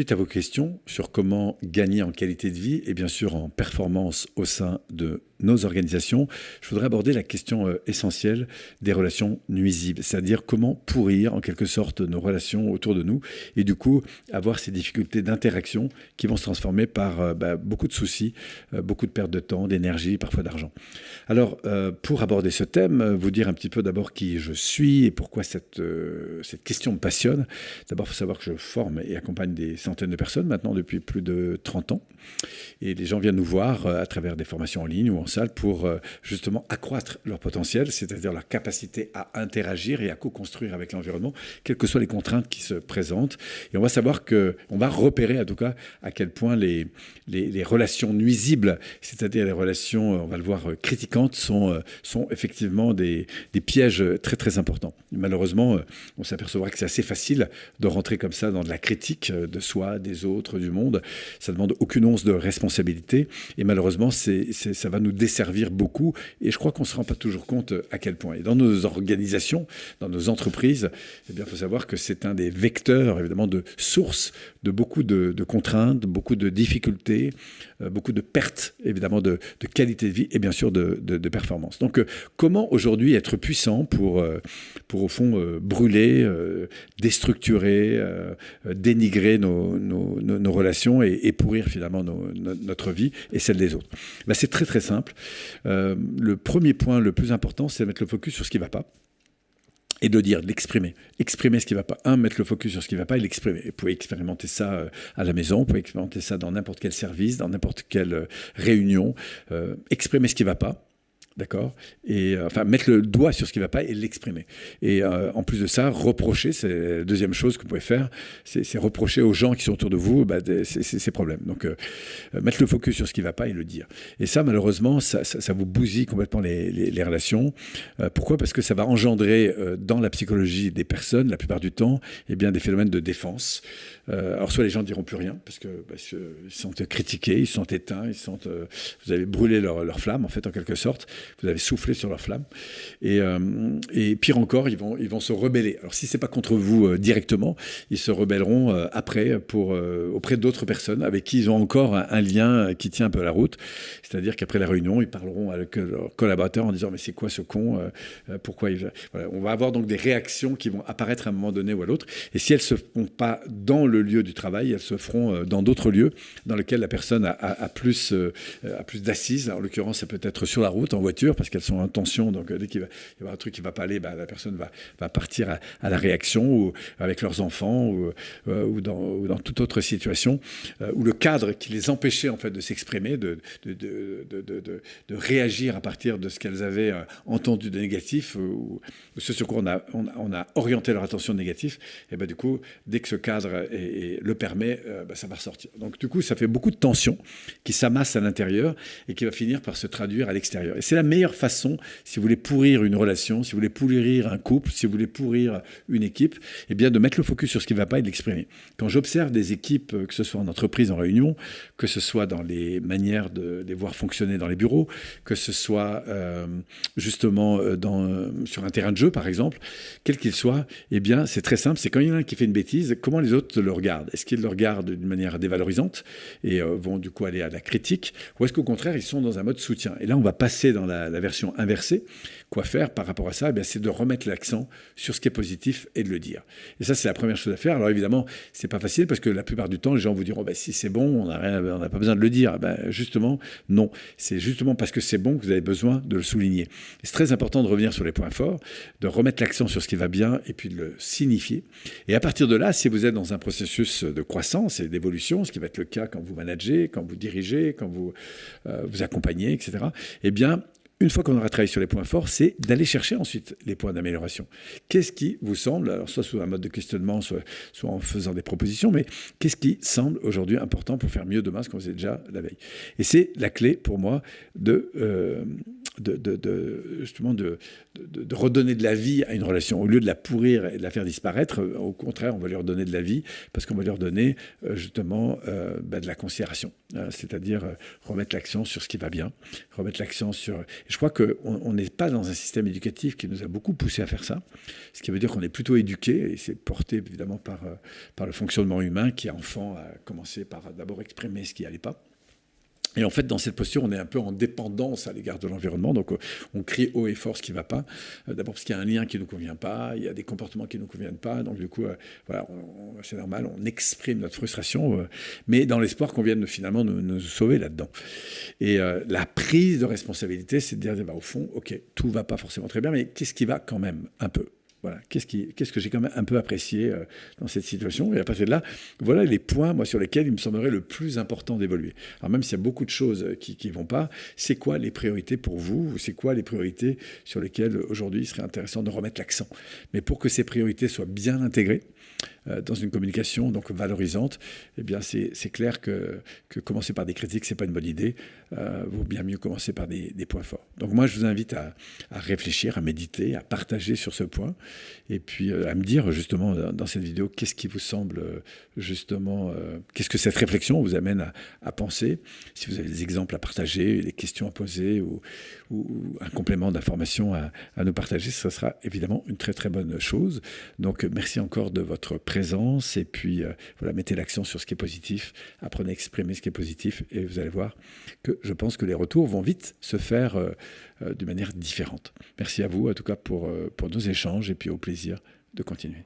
suite à vos questions sur comment gagner en qualité de vie et bien sûr en performance au sein de nos organisations, je voudrais aborder la question euh, essentielle des relations nuisibles, c'est-à-dire comment pourrir en quelque sorte nos relations autour de nous et du coup avoir ces difficultés d'interaction qui vont se transformer par euh, bah, beaucoup de soucis, euh, beaucoup de perte de temps, d'énergie, parfois d'argent. Alors pour aborder ce thème, vous dire un petit peu d'abord qui je suis et pourquoi cette, cette question me passionne. D'abord, il faut savoir que je forme et accompagne des centaines de personnes maintenant depuis plus de 30 ans et les gens viennent nous voir à travers des formations en ligne ou en pour euh, justement accroître leur potentiel, c'est-à-dire leur capacité à interagir et à co-construire avec l'environnement, quelles que soient les contraintes qui se présentent. Et on va savoir que, on va repérer en tout cas à quel point les, relations nuisibles, c'est-à-dire les relations, on va le voir, critiquantes, sont, euh, sont effectivement des, pièges très très importants. malheureusement, euh, on s'apercevra que c'est assez facile de rentrer comme ça dans de la critique de soi, des autres, du monde. Ça demande aucune once de responsabilité et malheureusement, ça va nous desservir beaucoup et je crois qu'on ne se rend pas toujours compte à quel point. Et dans nos organisations, dans nos entreprises, eh il faut savoir que c'est un des vecteurs évidemment de source de beaucoup de, contraintes, beaucoup de difficultés, euh, beaucoup de pertes évidemment de, qualité de vie et bien sûr de, performance. Donc euh, comment aujourd'hui être puissant pour, euh, pour au fond brûler, déstructurer, dénigrer nos, relations et, pourrir finalement notre vie et celle des autres? Ben, C'est très très simple. Le premier point le plus important, c'est de mettre le focus sur ce qui ne va pas et de dire, de. Exprimer ce qui ne va pas. Un, mettre le focus sur ce qui ne va pas et l'exprimer. Vous pouvez expérimenter ça euh, à la maison, vous pouvez expérimenter ça dans n'importe quel service, dans n'importe quelle euh, réunion. Euh, exprimer ce qui ne va pas D'accord Et euh, enfin, mettre le doigt sur ce qui ne va pas et l'exprimer. Et euh, en plus de ça, reprocher, c'est la deuxième chose que vous pouvez faire, c'est reprocher aux gens qui sont autour de vous bah, ces problèmes. Donc, euh, mettre le focus sur ce qui ne va pas et le dire. Et ça, malheureusement, ça, vous bousille complètement les, relations. pourquoi? Parce que ça va engendrer dans la psychologie des personnes, la plupart du temps, eh bien, des phénomènes de défense. alors, soit les gens ne diront plus rien, parce qu'ils bah, sont critiqués, ils sont éteints, ils sont, vous avez brûlé leur, leur flamme, en fait, en quelque sorte vous avez soufflé sur leur flamme. Et, euh, et, pire encore, ils vont, ils vont se rebeller. Alors si c'est pas contre vous euh, directement, ils se rebelleront euh, après pour, auprès d'autres personnes avec qui ils ont encore un, lien qui tient un peu la route. C'est-à-dire qu'après la réunion, ils parleront avec leurs collaborateurs en disant mais c'est quoi ce con Pourquoi il... On va avoir donc des réactions qui vont apparaître à un moment donné ou à l'autre. Et si elles se font pas dans le lieu du travail, elles se feront dans d'autres lieux dans lesquels la personne a, plus, a plus d'assises. En l'occurrence, ça peut être sur la route, parce qu'elles sont en tension. Donc, euh, dès qu'il va y avoir un truc qui ne va pas aller, bah, la personne va, partir à, la réaction ou avec leurs enfants ou, euh, ou, dans, ou, dans, toute autre situation euh, où le cadre qui les empêchait en fait de s'exprimer, de réagir à partir de ce qu'elles avaient entendu de négatif ou, ce sur quoi on a, on, a, orienté leur attention négatif, et ben du coup, dès que ce cadre le permet, bah, ça va ressortir. Donc, du coup, ça fait beaucoup de tension qui s'amasse à l'intérieur et qui va finir par se traduire à l'extérieur. Et c'est meilleure façon, si vous voulez pourrir une relation, si vous voulez pourrir un couple, si vous voulez pourrir une équipe, eh bien de mettre le focus sur ce qui ne va pas et de l'exprimer. Quand j'observe des équipes, que ce soit en entreprise, en réunion, que ce soit dans les manières de les voir fonctionner dans les bureaux, que ce soit euh, justement euh, dans, euh, sur un terrain de jeu, par exemple, quel qu'il soit, eh bien c'est très simple, c'est quand il y en a un qui fait une bêtise, comment les autres le regardent? Est-ce qu'ils le regardent d'une manière dévalorisante et vont du coup aller à la critique, ou est-ce qu'au contraire ils sont dans un mode soutien? Et là on va passer dans la, version inversée, quoi faire par rapport à ça? Eh C'est de remettre l'accent sur ce qui est positif et de le dire. Et ça, c'est la première chose à faire. Alors évidemment, c'est pas facile parce que la plupart du temps, les gens vous diront bah, si c'est bon, on n'a pas besoin de le dire. Ben, justement, non. C'est justement parce que c'est bon que vous avez besoin de le souligner. C'est très important de revenir sur les points forts, de remettre l'accent sur ce qui va bien et puis de le signifier. Et à partir de là, si vous êtes dans un processus de croissance et d'évolution, ce qui va être le cas quand vous managez, quand vous dirigez, quand vous euh, vous accompagnez, etc., eh bien, une fois qu'on aura travaillé sur les points forts, c'est d'aller chercher ensuite les points d'amélioration. Qu'est-ce qui vous semble, alors soit sous un mode de questionnement, soit, en faisant des propositions, mais qu'est-ce qui semble aujourd'hui important pour faire mieux demain ce qu'on faisait déjà la veille? Et c'est la clé pour moi de, euh, de, justement de, redonner de la vie à une relation. Au lieu de la pourrir et de la faire disparaître, au contraire, on va lui redonner de la vie parce qu'on va lui redonner justement ben, de la considération. C'est-à-dire remettre l'accent sur ce qui va bien, remettre l'accent sur... je crois qu'on n'est pas dans un système éducatif qui nous a beaucoup poussé à faire ça, ce qui veut dire qu'on est plutôt éduqué, et c'est porté évidemment par, par le fonctionnement humain qui, enfant, a commencé par d'abord exprimer ce qui n'allait pas. Et en fait, dans cette posture, on est un peu en dépendance à l'égard de l'environnement. Donc, on crie haut et fort ce qui ne va pas. Euh, d'abord parce qu'il y a un lien qui ne nous convient pas, il y a des comportements qui ne nous conviennent pas. Donc, du coup, euh, voilà, c'est normal, on exprime notre frustration, euh, mais dans l'espoir qu'on vienne finalement nous, sauver là-dedans. Et la prise de responsabilité, c'est de dire, bah, au fond, OK, tout ne va pas forcément très bien, mais qu'est-ce qui va quand même un peu? Voilà. Qu'est-ce, que j'ai quand même un peu apprécié euh, dans cette situation? Et à partir de là, voilà les points sur lesquels il me semblerait le plus important d'évoluer. Alors même s'il y a beaucoup de choses euh, qui ne vont pas, c'est quoi les priorités pour vous C'est quoi les priorités sur lesquelles aujourd'hui il serait intéressant de remettre l'accent? Mais pour que ces priorités soient bien intégrées, euh, dans une communication donc valorisante, eh bien c'est clair que, que, commencer par des critiques, c'est pas une bonne idée. Euh, vaut bien mieux commencer par des, points forts. Donc moi, je vous invite à, à, réfléchir, à méditer, à partager sur ce point, et puis euh, à me dire justement dans cette vidéo qu'est-ce qui vous semble justement, qu'est-ce que cette réflexion vous amène à, à, penser? Si vous avez des exemples à partager, des questions à poser ou, ou un complément d'information à, à nous partager, ce sera évidemment une très très bonne chose. Donc merci encore de votre présence et puis euh, voilà, mettez l'accent sur ce qui est positif, apprenez à exprimer ce qui est positif et vous allez voir que je pense que les retours vont vite se faire euh, euh, d'une manière différente. Merci à vous en tout cas pour, pour nos échanges et puis au plaisir de continuer.